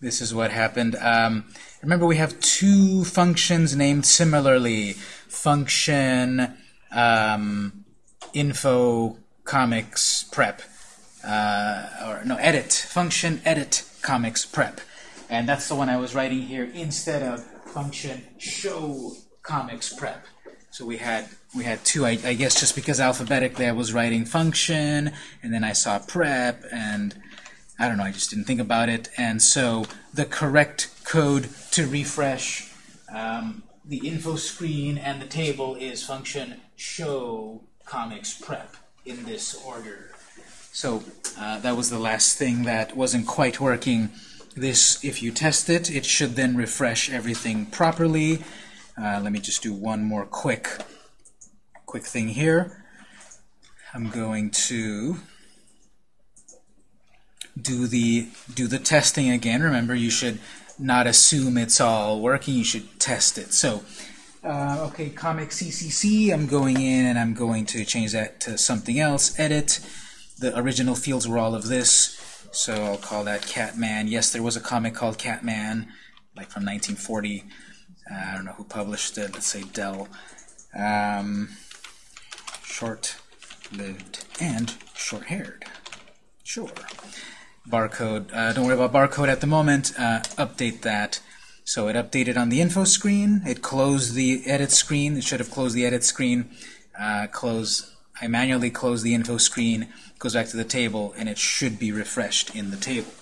this is what happened. Um, remember, we have two functions named similarly. Function um, info comics prep, uh, or no, edit, function edit comics prep. And that's the one I was writing here instead of function show comics prep. So we had we had two. I, I, guess just because alphabetically I was writing function, and then I saw prep, and I don't know. I just didn't think about it. And so the correct code to refresh um, the info screen and the table is function show comics prep in this order. So uh, that was the last thing that wasn't quite working. This, if you test it, it should then refresh everything properly. Uh, let me just do one more quick, quick thing here. I'm going to do the do the testing again. Remember, you should not assume it's all working. You should test it. So, uh, okay, comic CCC. I'm going in and I'm going to change that to something else. Edit. The original fields were all of this. So I'll call that Catman. Yes, there was a comic called Catman, like from 1940. Uh, I don't know who published it. Let's say Dell. Um, short-lived and short-haired. Sure. Barcode. Uh, don't worry about barcode at the moment. Uh, update that. So it updated on the info screen. It closed the edit screen. It should have closed the edit screen. Uh, close. I manually close the info screen goes back to the table, and it should be refreshed in the table.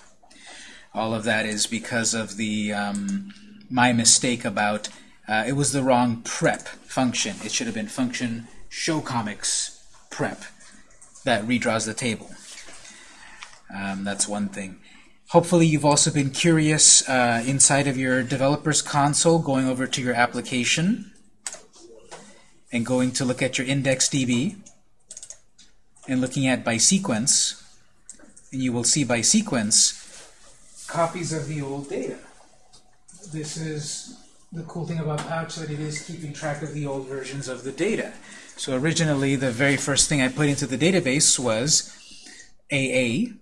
All of that is because of the um, my mistake about uh, it was the wrong prep function. It should have been function show comics prep that redraws the table. Um, that's one thing. Hopefully you've also been curious uh, inside of your developer's console, going over to your application and going to look at your IndexedDB and looking at by sequence, and you will see by sequence copies of the old data. This is the cool thing about Pouch that it is keeping track of the old versions of the data. So originally, the very first thing I put into the database was AA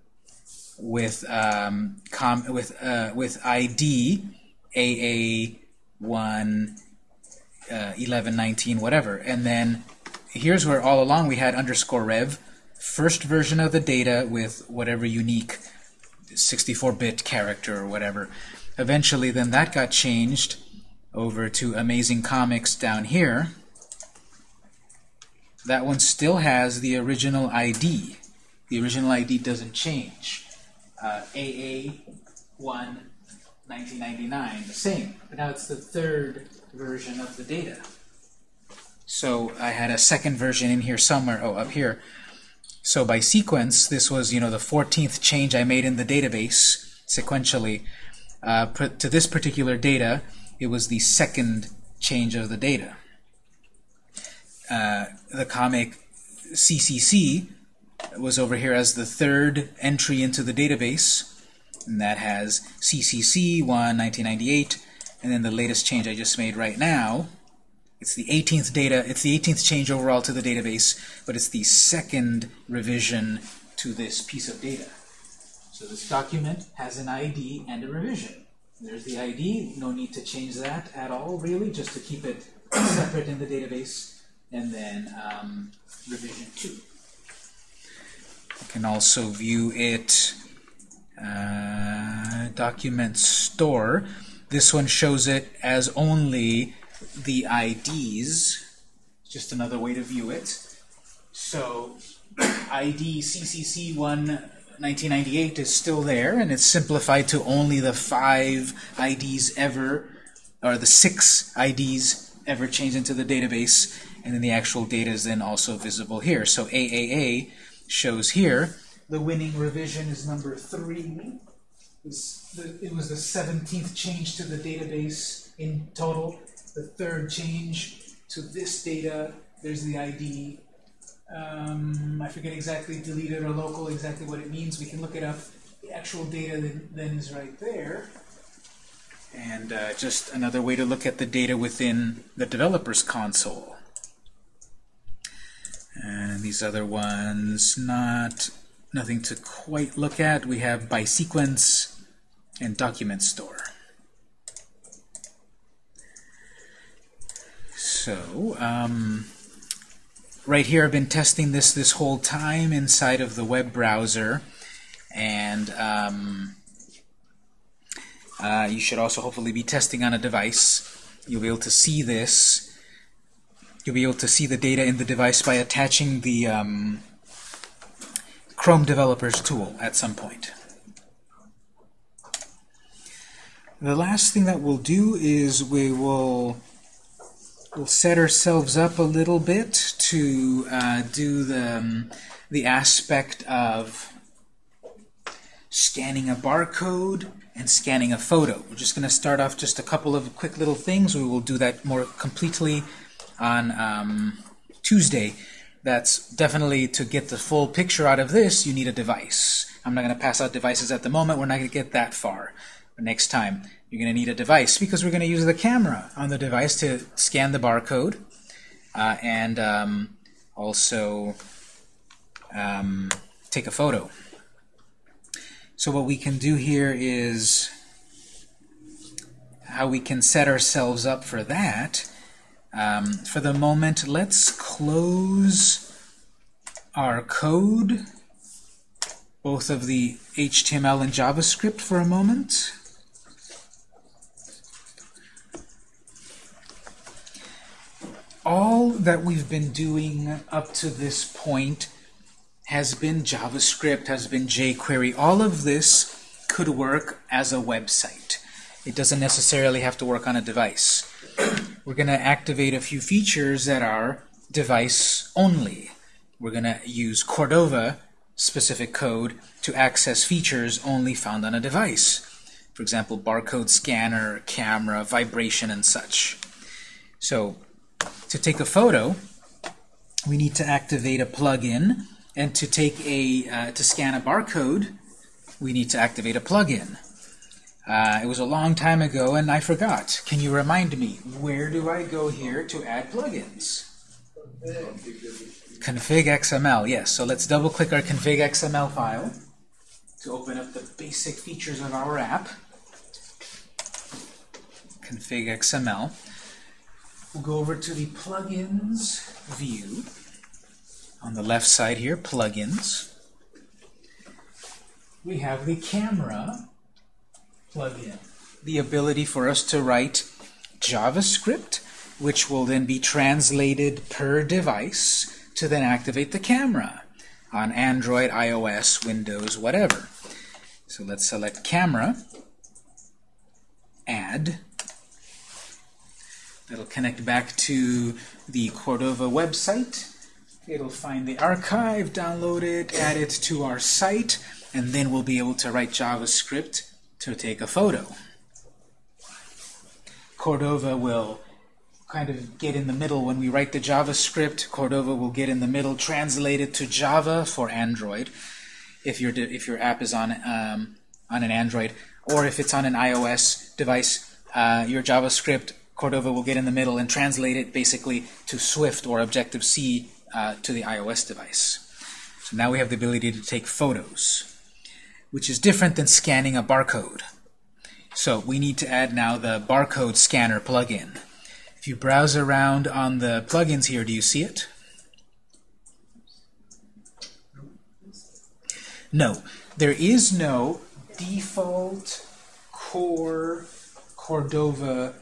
with um, com with uh, with ID AA one uh, 11 19 whatever, and then here's where all along we had underscore rev first version of the data with whatever unique 64-bit character or whatever. Eventually, then that got changed over to Amazing Comics down here. That one still has the original ID. The original ID doesn't change. Uh, AA1 1999, the same. But now it's the third version of the data. So I had a second version in here somewhere, oh, up here, so by sequence, this was you know the 14th change I made in the database sequentially. Uh, to this particular data, it was the second change of the data. Uh, the comic CCC was over here as the third entry into the database, and that has CCC 1 1998, and then the latest change I just made right now it's the 18th data, it's the 18th change overall to the database, but it's the second revision to this piece of data. So this document has an ID and a revision. There's the ID, no need to change that at all, really, just to keep it separate in the database. And then um, revision 2. You can also view it uh, document store. This one shows it as only the IDs, just another way to view it. So ID CCC1 1998 is still there, and it's simplified to only the five IDs ever, or the six IDs ever changed into the database, and then the actual data is then also visible here. So AAA shows here the winning revision is number three. It was the 17th change to the database in total the third change to this data, there's the ID. Um, I forget exactly deleted or local, exactly what it means. We can look it up. The actual data then, then is right there. And uh, just another way to look at the data within the developer's console. And these other ones, not nothing to quite look at. We have by sequence, and document store. So, um, right here I've been testing this this whole time inside of the web browser and um, uh, you should also hopefully be testing on a device. You'll be able to see this. You'll be able to see the data in the device by attaching the um, Chrome Developers tool at some point. The last thing that we'll do is we will we'll set ourselves up a little bit to uh, do the, um, the aspect of scanning a barcode and scanning a photo. We're just going to start off just a couple of quick little things. We will do that more completely on um, Tuesday. That's definitely to get the full picture out of this, you need a device. I'm not going to pass out devices at the moment. We're not going to get that far. But next time, you're going to need a device because we're going to use the camera on the device to scan the barcode uh, and um, also um, take a photo. So what we can do here is how we can set ourselves up for that. Um, for the moment, let's close our code, both of the HTML and JavaScript for a moment. all that we've been doing up to this point has been JavaScript, has been jQuery. All of this could work as a website. It doesn't necessarily have to work on a device. We're going to activate a few features that are device only. We're going to use Cordova specific code to access features only found on a device. For example, barcode scanner, camera, vibration, and such. So to take a photo, we need to activate a plugin, and to take a uh, to scan a barcode, we need to activate a plugin. Uh, it was a long time ago, and I forgot. Can you remind me? Where do I go here to add plugins? Config XML, yes. So let's double-click our config XML file to open up the basic features of our app. Config XML. We'll go over to the plugins view. On the left side here, plugins. We have the camera The ability for us to write JavaScript, which will then be translated per device to then activate the camera on Android, iOS, Windows, whatever. So let's select camera, add, It'll connect back to the Cordova website. It'll find the archive, download it, add it to our site, and then we'll be able to write JavaScript to take a photo. Cordova will kind of get in the middle when we write the JavaScript. Cordova will get in the middle, translate it to Java for Android, if your if your app is on um, on an Android, or if it's on an iOS device, uh, your JavaScript Cordova will get in the middle and translate it basically to Swift or Objective-C uh, to the iOS device. So now we have the ability to take photos, which is different than scanning a barcode. So we need to add now the barcode scanner plugin. If you browse around on the plugins here, do you see it? No. There is no default core Cordova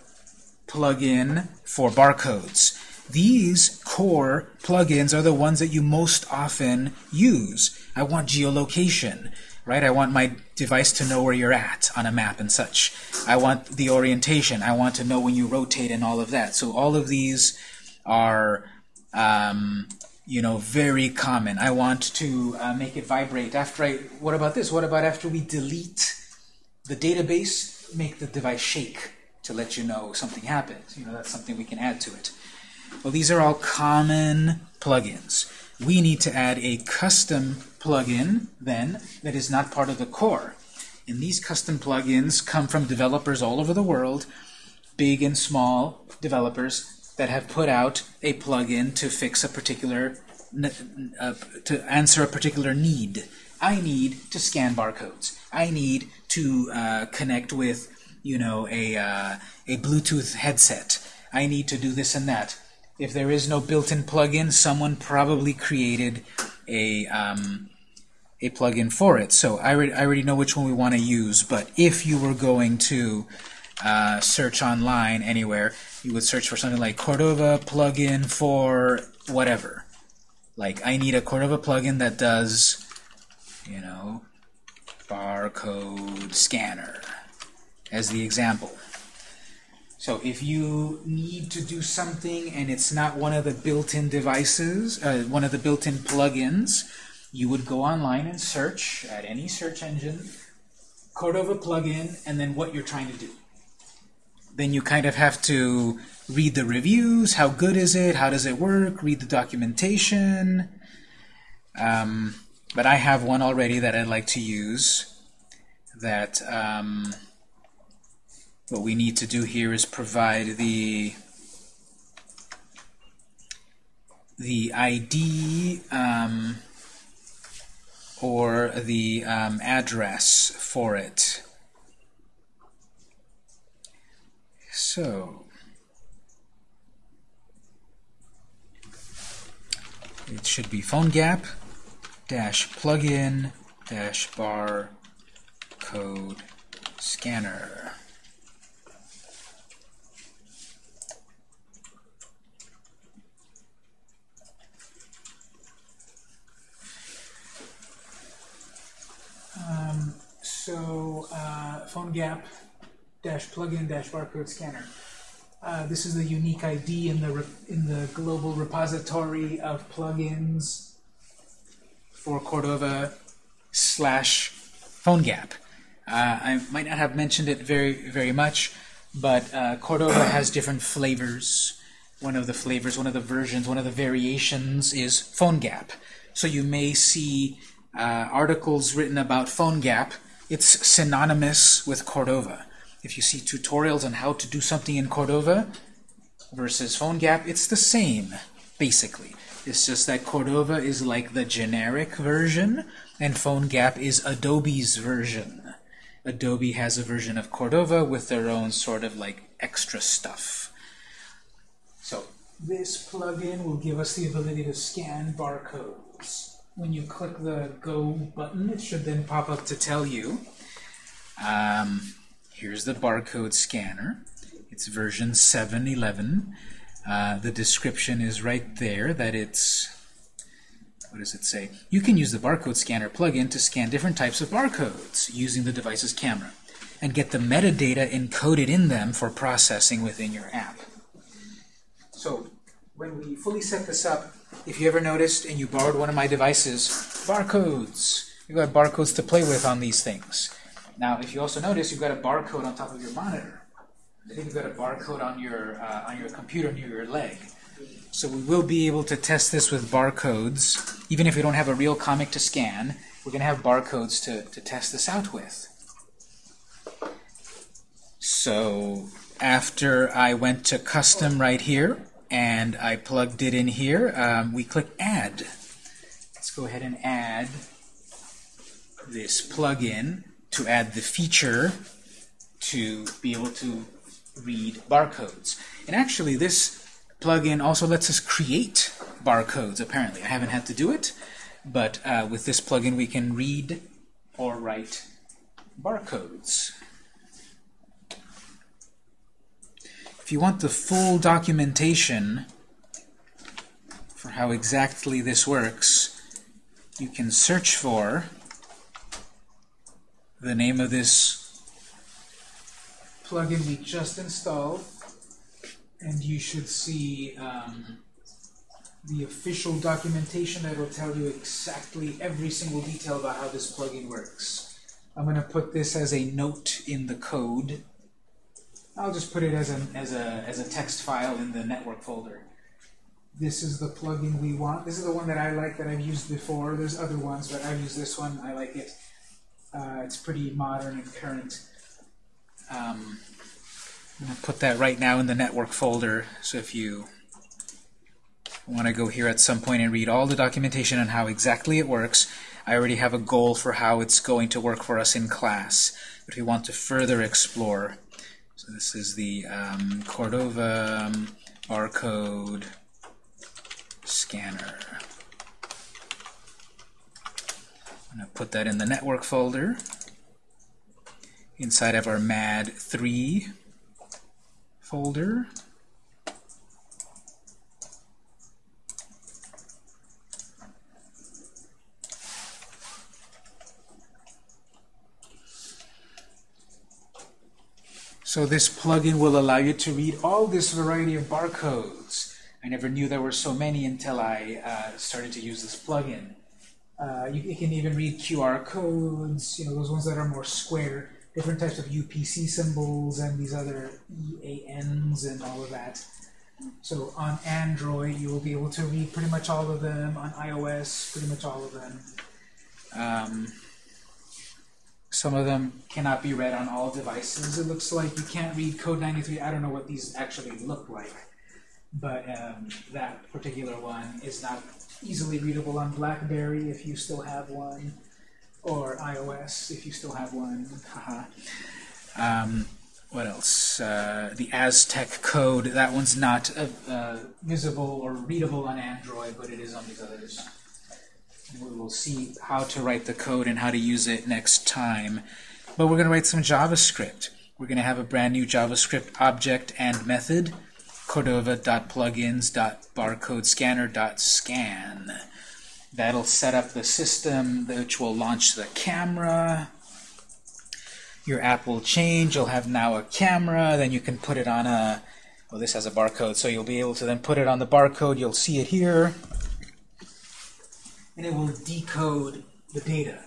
plugin for barcodes. These core plugins are the ones that you most often use. I want geolocation, right? I want my device to know where you're at on a map and such. I want the orientation. I want to know when you rotate and all of that. So all of these are, um, you know, very common. I want to uh, make it vibrate after I, what about this? What about after we delete the database, make the device shake? to let you know something happened. You know, that's something we can add to it. Well, these are all common plugins. We need to add a custom plugin, then, that is not part of the core. And these custom plugins come from developers all over the world, big and small developers that have put out a plugin to fix a particular, uh, to answer a particular need I need to scan barcodes. I need to uh, connect with, you know, a, uh, a Bluetooth headset. I need to do this and that. If there is no built-in plugin, someone probably created a, um, a plugin for it. So I, I already know which one we want to use, but if you were going to uh, search online anywhere, you would search for something like Cordova plugin for whatever. Like, I need a Cordova plugin that does, you know, barcode scanner as the example. So if you need to do something and it's not one of the built-in devices, uh, one of the built-in plugins, you would go online and search at any search engine, Cordova plugin, and then what you're trying to do. Then you kind of have to read the reviews, how good is it, how does it work, read the documentation. Um, but I have one already that I'd like to use that um, what we need to do here is provide the the ID um, or the um, address for it. So it should be PhoneGap dash plugin dash bar code scanner. Um, so uh, PhoneGap dash plugin dash barcode scanner. Uh, this is the unique ID in the in the global repository of plugins for Cordova slash PhoneGap. Uh, I might not have mentioned it very very much, but uh, Cordova has different flavors. One of the flavors, one of the versions, one of the variations is PhoneGap. So you may see uh, articles written about PhoneGap. It's synonymous with Cordova. If you see tutorials on how to do something in Cordova versus PhoneGap, it's the same, basically. It's just that Cordova is like the generic version, and PhoneGap is Adobe's version. Adobe has a version of Cordova with their own sort of like extra stuff. So this plugin will give us the ability to scan barcodes. When you click the Go button, it should then pop up to tell you um, Here's the barcode scanner. It's version 7.11. Uh, the description is right there that it's, what does it say? You can use the barcode scanner plugin to scan different types of barcodes using the device's camera and get the metadata encoded in them for processing within your app. So when we fully set this up, if you ever noticed and you borrowed one of my devices, barcodes. You've got barcodes to play with on these things. Now, if you also notice, you've got a barcode on top of your monitor. I think you've got a barcode on your uh, on your computer near your leg. So we will be able to test this with barcodes, even if we don't have a real comic to scan. We're going to have barcodes to, to test this out with. So after I went to custom right here, and I plugged it in here, um, we click Add. Let's go ahead and add this plugin to add the feature to be able to read barcodes. And actually, this plugin also lets us create barcodes, apparently. I haven't had to do it, but uh, with this plugin we can read or write barcodes. If you want the full documentation for how exactly this works, you can search for the name of this plugin we just installed, and you should see um, the official documentation that will tell you exactly every single detail about how this plugin works. I'm going to put this as a note in the code. I'll just put it as a, as a, as a text file in the network folder. This is the plugin we want. This is the one that I like that I've used before. There's other ones, but I've used this one. I like it. Uh, it's pretty modern and current. Um, I'm going to put that right now in the network folder, so if you want to go here at some point and read all the documentation on how exactly it works, I already have a goal for how it's going to work for us in class. But we want to further explore. So this is the um, Cordova um, barcode scanner. I'm going to put that in the network folder inside of our MAD3 folder. So this plugin will allow you to read all this variety of barcodes. I never knew there were so many until I uh, started to use this plugin. Uh, you, you, can even read QR codes, you know, those ones that are more square, different types of UPC symbols and these other EANs and all of that. So on Android, you will be able to read pretty much all of them. On iOS, pretty much all of them. Um, some of them cannot be read on all devices. It looks like you can't read Code 93. I don't know what these actually look like, but um, that particular one is not easily readable on BlackBerry if you still have one, or iOS if you still have one. um, what else? Uh, the Aztec code, that one's not uh, uh, visible or readable on Android, but it is on these others. We will see how to write the code and how to use it next time. But we're going to write some JavaScript. We're going to have a brand new JavaScript object and method, cordova.plugins.barcodescanner.scan. That'll set up the system, which will launch the camera. Your app will change. You'll have now a camera. Then you can put it on a, well, this has a barcode, so you'll be able to then put it on the barcode. You'll see it here and it will decode the data.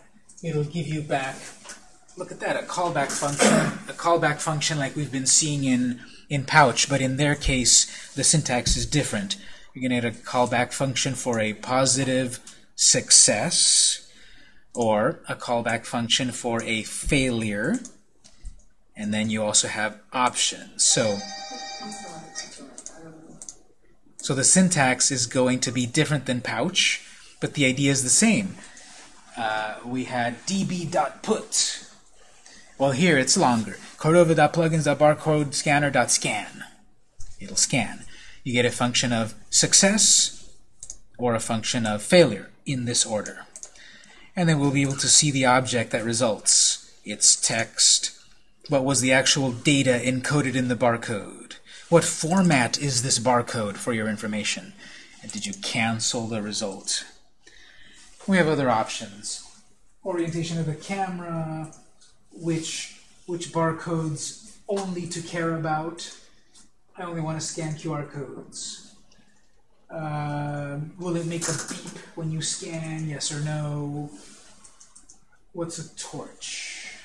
It'll give you back, look at that, a callback function, a callback function like we've been seeing in, in Pouch, but in their case, the syntax is different. You're going to get a callback function for a positive success, or a callback function for a failure, and then you also have options. So, so the syntax is going to be different than Pouch but the idea is the same. Uh, we had db.put. Well, here it's longer. Cordova.plugins.barcodescanner.scan. It'll scan. You get a function of success or a function of failure in this order. And then we'll be able to see the object that results. Its text. What was the actual data encoded in the barcode? What format is this barcode for your information? And did you cancel the result? We have other options. Orientation of the camera, which, which barcodes only to care about. I only want to scan QR codes. Uh, will it make a beep when you scan, yes or no? What's a torch?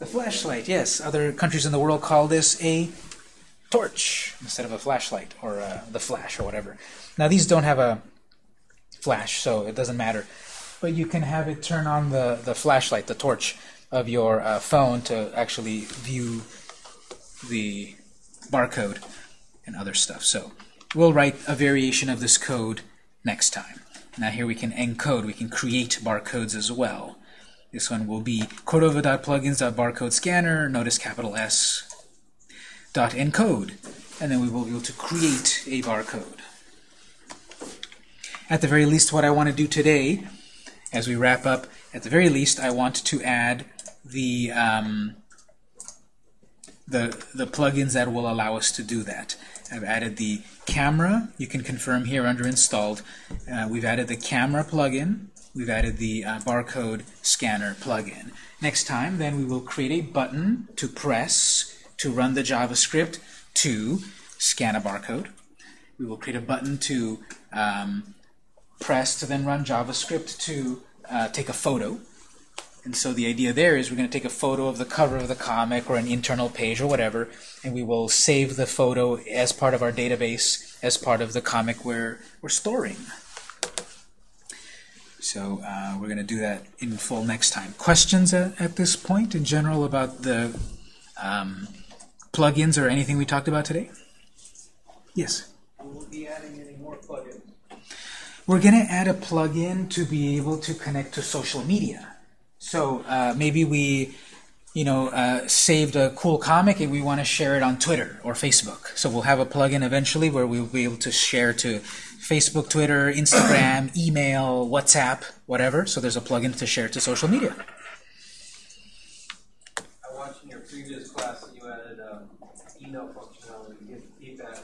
The flashlight, yes. Other countries in the world call this a torch instead of a flashlight or uh, the flash or whatever. Now these don't have a flash, so it doesn't matter. But you can have it turn on the, the flashlight, the torch of your uh, phone to actually view the barcode and other stuff. So we'll write a variation of this code next time. Now here we can encode, we can create barcodes as well. This one will be cordova.plugins.barcodescanner, notice capital S, dot encode, and then we will be able to create a barcode at the very least, what I want to do today, as we wrap up, at the very least, I want to add the um, the the plugins that will allow us to do that. I've added the camera. You can confirm here under installed. Uh, we've added the camera plugin. We've added the uh, barcode scanner plugin. Next time, then we will create a button to press to run the JavaScript to scan a barcode. We will create a button to um, press to then run JavaScript to uh, take a photo. And so the idea there is we're going to take a photo of the cover of the comic or an internal page or whatever, and we will save the photo as part of our database, as part of the comic we're, we're storing. So uh, we're going to do that in full next time. Questions at, at this point in general about the um, plugins or anything we talked about today? Yes? Will we be adding any more plugins? We're going to add a plugin to be able to connect to social media. So uh, maybe we, you know, uh, saved a cool comic and we want to share it on Twitter or Facebook. So we'll have a plugin eventually where we'll be able to share to Facebook, Twitter, Instagram, email, WhatsApp, whatever. So there's a plugin to share to social media. I watched in your previous class that you added um, email functionality to give feedback.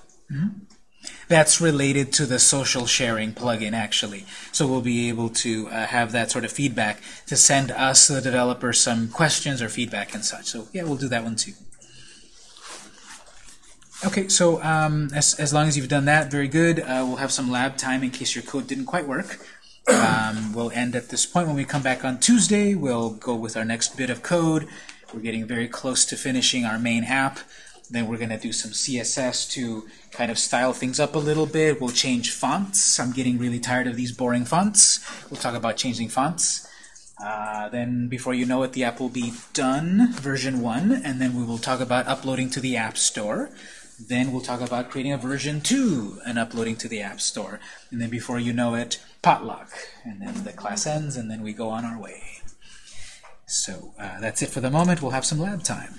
That's related to the social sharing plugin, actually. So we'll be able to uh, have that sort of feedback to send us, the developer, some questions or feedback and such. So yeah, we'll do that one too. Okay, so um, as, as long as you've done that, very good. Uh, we'll have some lab time in case your code didn't quite work. Um, we'll end at this point. When we come back on Tuesday, we'll go with our next bit of code. We're getting very close to finishing our main app. Then we're going to do some CSS to kind of style things up a little bit. We'll change fonts. I'm getting really tired of these boring fonts. We'll talk about changing fonts. Uh, then before you know it, the app will be done, version 1, and then we will talk about uploading to the App Store. Then we'll talk about creating a version 2 and uploading to the App Store. And then before you know it, potluck. And then the class ends, and then we go on our way. So uh, that's it for the moment. We'll have some lab time.